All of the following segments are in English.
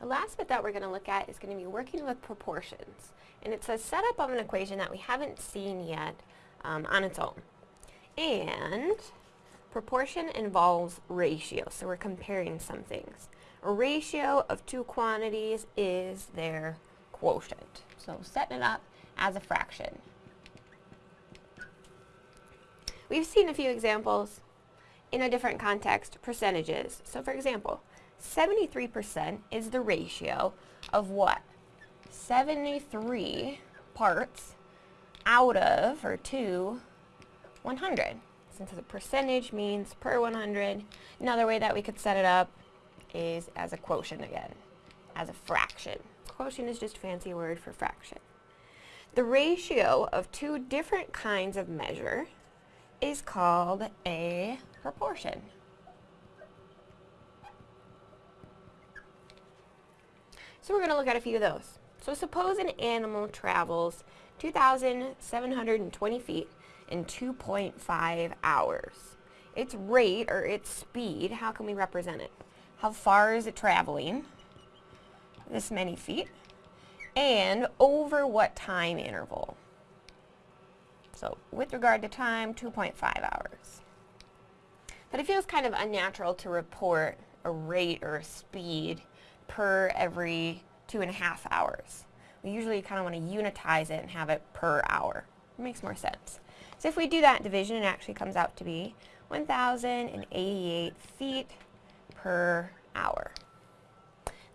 The last bit that we're going to look at is going to be working with proportions. And it's a setup of an equation that we haven't seen yet um, on its own. And proportion involves ratio, so we're comparing some things. A ratio of two quantities is their quotient. So setting it up as a fraction. We've seen a few examples in a different context, percentages. So for example, 73% is the ratio of what? 73 parts out of, or to, 100. Since the percentage means per 100, another way that we could set it up is as a quotient again, as a fraction. Quotient is just a fancy word for fraction. The ratio of two different kinds of measure is called a proportion. So we're going to look at a few of those. So suppose an animal travels 2,720 feet in 2.5 hours. Its rate, or its speed, how can we represent it? How far is it traveling? This many feet. And over what time interval? So with regard to time, 2.5 hours. But it feels kind of unnatural to report a rate or a speed per every two and a half hours. We usually kind of want to unitize it and have it per hour. It makes more sense. So if we do that division, it actually comes out to be 1,088 feet per hour.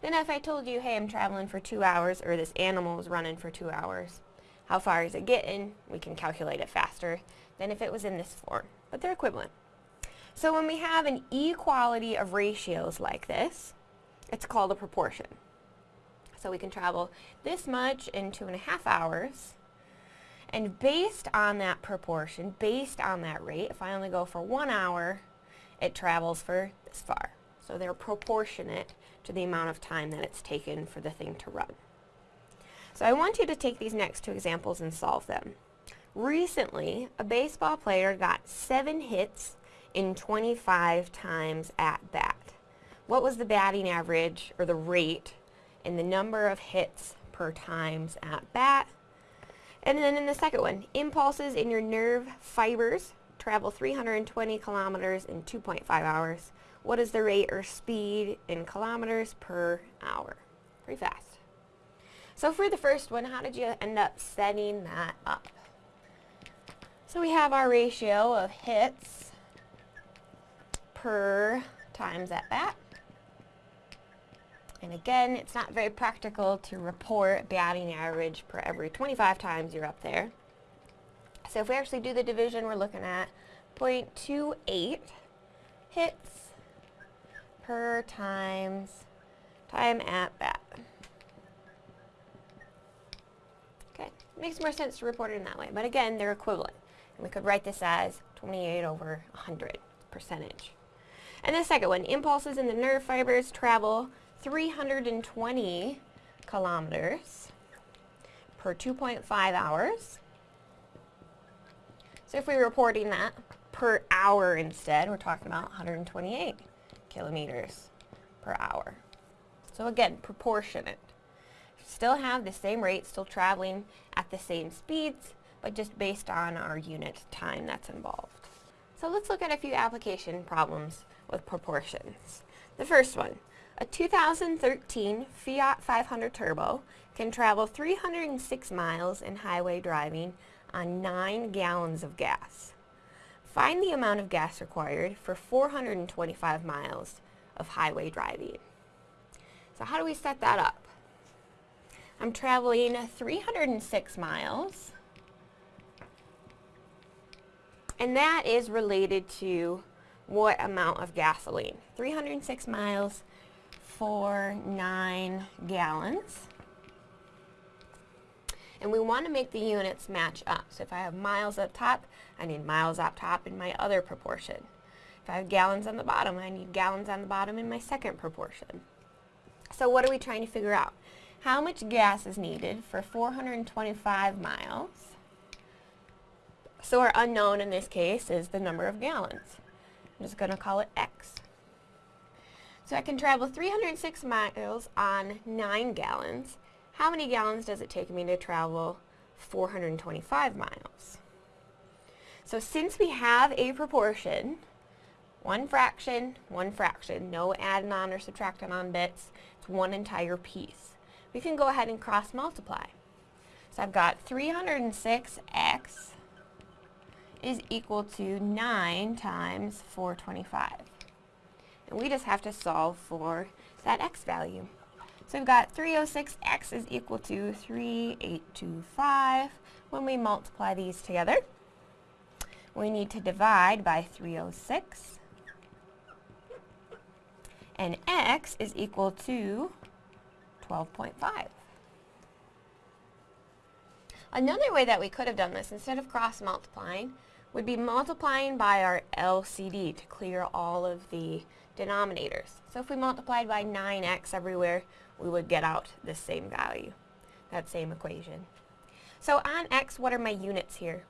Then if I told you, hey, I'm traveling for two hours, or this animal is running for two hours, how far is it getting? We can calculate it faster than if it was in this form, but they're equivalent. So when we have an equality of ratios like this, it's called a proportion. So we can travel this much in two and a half hours. And based on that proportion, based on that rate, if I only go for one hour, it travels for this far. So they're proportionate to the amount of time that it's taken for the thing to run. So I want you to take these next two examples and solve them. Recently, a baseball player got seven hits in 25 times at bat. What was the batting average, or the rate, in the number of hits per times at bat? And then in the second one, impulses in your nerve fibers travel 320 kilometers in 2.5 hours. What is the rate or speed in kilometers per hour? Pretty fast. So for the first one, how did you end up setting that up? So we have our ratio of hits per times at bat. And again, it's not very practical to report batting average per every 25 times you're up there. So if we actually do the division, we're looking at 0.28 hits per times time at bat. Okay, makes more sense to report it in that way. But again, they're equivalent. And we could write this as 28 over 100 percentage. And the second one, impulses in the nerve fibers travel 320 kilometers per 2.5 hours. So if we're reporting that per hour instead, we're talking about 128 kilometers per hour. So again, proportionate. Still have the same rate, still traveling at the same speeds, but just based on our unit time that's involved. So let's look at a few application problems with proportions. The first one, a 2013 Fiat 500 Turbo can travel 306 miles in highway driving on 9 gallons of gas. Find the amount of gas required for 425 miles of highway driving. So how do we set that up? I'm traveling 306 miles and that is related to what amount of gasoline. 306 miles 9 gallons. And we want to make the units match up. So if I have miles up top, I need miles up top in my other proportion. If I have gallons on the bottom, I need gallons on the bottom in my second proportion. So what are we trying to figure out? How much gas is needed for 425 miles? So our unknown in this case is the number of gallons. I'm just going to call it x. So I can travel 306 miles on 9 gallons. How many gallons does it take me to travel 425 miles? So since we have a proportion, one fraction, one fraction, no adding on or subtracting on bits, it's one entire piece. We can go ahead and cross multiply. So I've got 306x is equal to 9 times 425. And we just have to solve for that x value. So we've got 306x is equal to 3825. When we multiply these together, we need to divide by 306. And x is equal to 12.5. Another way that we could have done this, instead of cross-multiplying, would be multiplying by our LCD to clear all of the denominators. So if we multiplied by 9x everywhere, we would get out the same value, that same equation. So on x, what are my units here?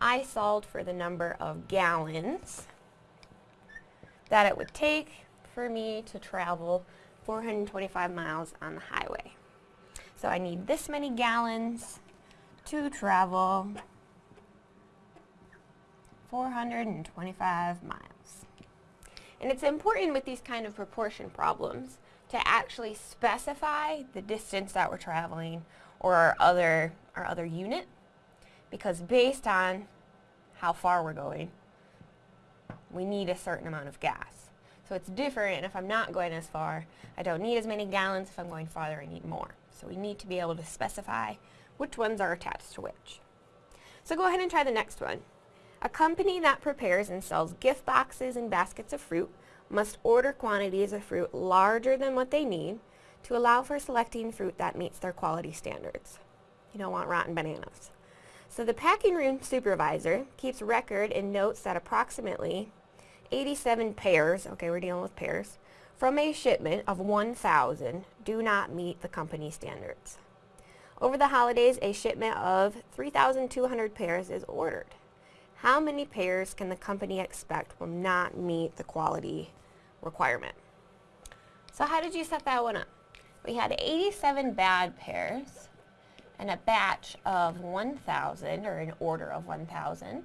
I solved for the number of gallons that it would take for me to travel 425 miles on the highway. So I need this many gallons to travel 425 miles. And it's important with these kind of proportion problems to actually specify the distance that we're traveling or our other, our other unit because based on how far we're going, we need a certain amount of gas. So it's different if I'm not going as far. I don't need as many gallons. If I'm going farther, I need more. So we need to be able to specify which ones are attached to which. So go ahead and try the next one. A company that prepares and sells gift boxes and baskets of fruit must order quantities of fruit larger than what they need to allow for selecting fruit that meets their quality standards. You don't want rotten bananas. So the packing room supervisor keeps record and notes that approximately 87 pears, okay we're dealing with pears, from a shipment of 1,000 do not meet the company standards. Over the holidays, a shipment of 3,200 pears is ordered. How many pears can the company expect will not meet the quality requirement? So how did you set that one up? We had 87 bad pears and a batch of 1,000 or an order of 1,000.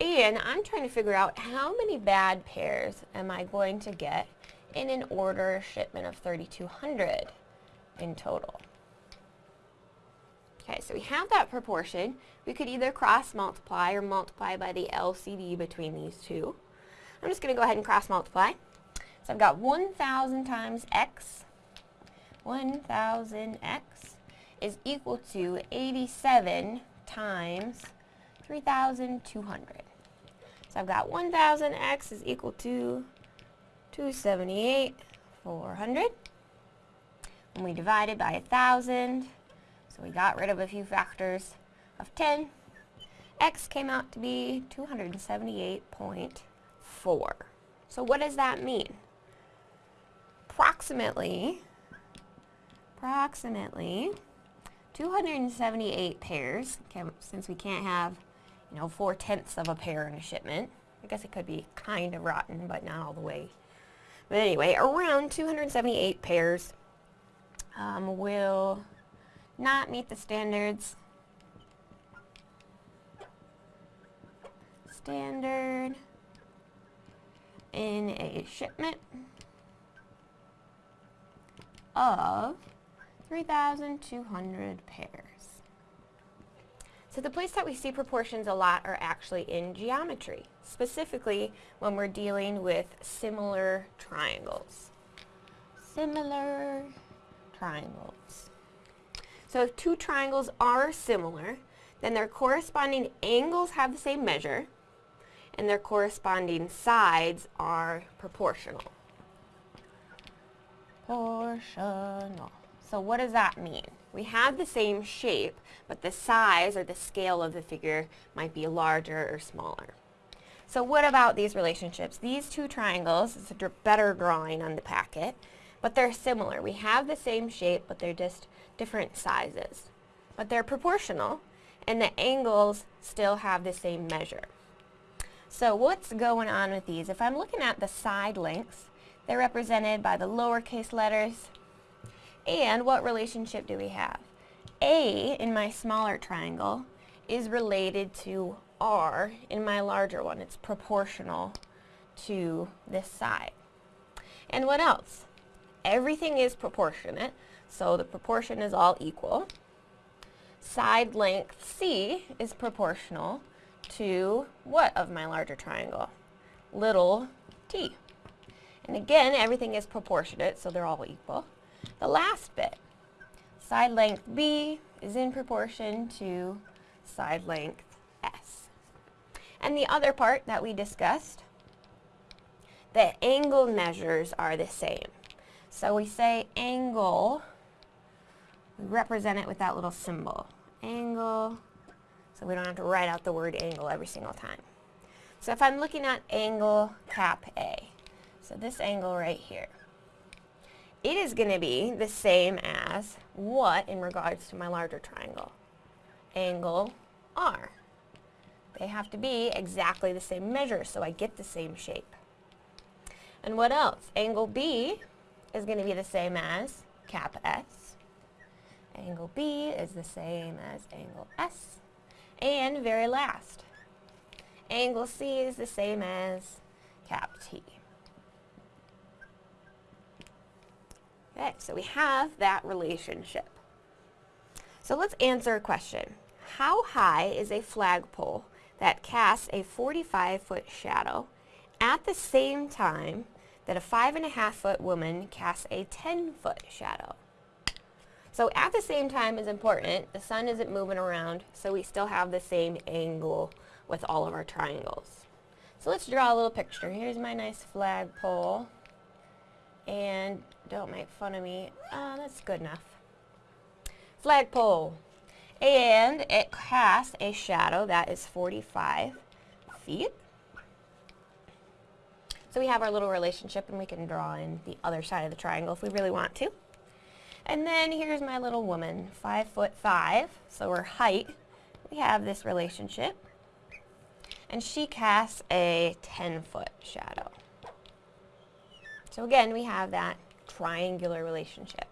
And I'm trying to figure out how many bad pears am I going to get in an order shipment of 3,200 in total. Okay, so we have that proportion. We could either cross multiply or multiply by the LCD between these two. I'm just going to go ahead and cross multiply. So I've got 1,000 times x. 1,000x is equal to 87 times 3,200. So I've got 1,000x is equal to 278, 400. And we divide it by 1,000. So we got rid of a few factors of 10. X came out to be 278.4. So what does that mean? Approximately, approximately 278 pears, since we can't have, you know, four-tenths of a pear in a shipment. I guess it could be kind of rotten, but not all the way. But anyway, around 278 pears um, will not meet the standards. Standard in a shipment of 3,200 pears. So the place that we see proportions a lot are actually in geometry, specifically when we're dealing with similar triangles. Similar triangles. So if two triangles are similar, then their corresponding angles have the same measure, and their corresponding sides are proportional. Proportional. So what does that mean? We have the same shape, but the size or the scale of the figure might be larger or smaller. So what about these relationships? These two triangles, it's a better drawing on the packet, but they're similar. We have the same shape, but they're just different sizes. But they're proportional, and the angles still have the same measure. So what's going on with these? If I'm looking at the side lengths, They're represented by the lowercase letters. And what relationship do we have? A in my smaller triangle is related to R in my larger one. It's proportional to this side. And what else? Everything is proportionate, so the proportion is all equal. Side length C is proportional to what of my larger triangle? Little t. And again, everything is proportionate, so they're all equal. The last bit, side length B is in proportion to side length S. And the other part that we discussed, the angle measures are the same. So we say angle, we represent it with that little symbol. Angle, so we don't have to write out the word angle every single time. So if I'm looking at angle cap A, so this angle right here, it is going to be the same as what in regards to my larger triangle? Angle R. They have to be exactly the same measure so I get the same shape. And what else? Angle B is going to be the same as cap S. Angle B is the same as angle S. And very last, angle C is the same as cap T. Okay, so we have that relationship. So let's answer a question. How high is a flagpole that casts a 45-foot shadow at the same time that a five and a half foot woman casts a 10 foot shadow? So at the same time is important. The sun isn't moving around, so we still have the same angle with all of our triangles. So let's draw a little picture. Here's my nice flagpole. And don't make fun of me. Uh, that's good enough. Flagpole. And it casts a shadow that is 45 feet. So we have our little relationship and we can draw in the other side of the triangle if we really want to. And then here's my little woman, 5 foot 5, so her height. We have this relationship. And she casts a 10 foot shadow. So again, we have that triangular relationship.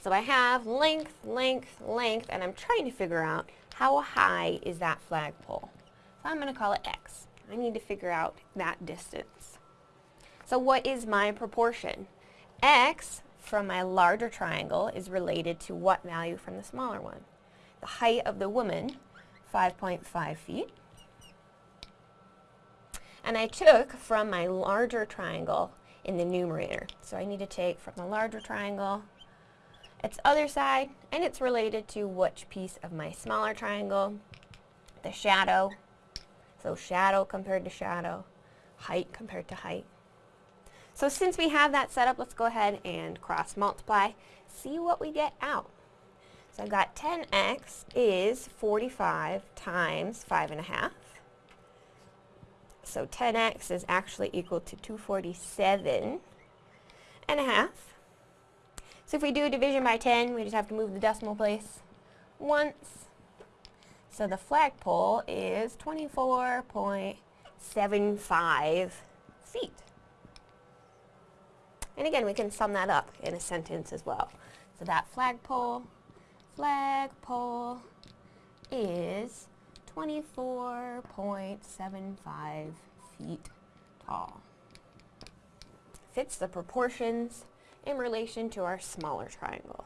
So I have length, length, length, and I'm trying to figure out how high is that flagpole. So I'm going to call it x. I need to figure out that distance. So what is my proportion? x from my larger triangle is related to what value from the smaller one? The height of the woman, 5.5 feet. And I took from my larger triangle in the numerator. So I need to take from the larger triangle its other side, and it's related to which piece of my smaller triangle, the shadow. So shadow compared to shadow, height compared to height. So since we have that set up, let's go ahead and cross multiply, see what we get out. So I've got 10x is 45 times 5.5. So 10x is actually equal to 247 and a half. So if we do a division by 10, we just have to move the decimal place once. So the flagpole is 24.75 feet. And again, we can sum that up in a sentence as well. So that flagpole, flagpole is 24.75 feet tall. Fits the proportions in relation to our smaller triangle.